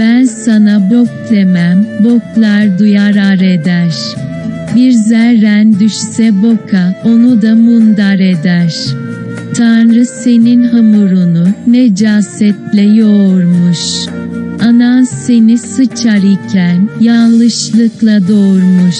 Ben sana bok demem, boklar duyar ar eder. Bir zerren düşse boka, onu da mundar eder. Tanrı senin hamurunu, necasetle yoğurmuş. Anan seni sıçar iken, yanlışlıkla doğurmuş.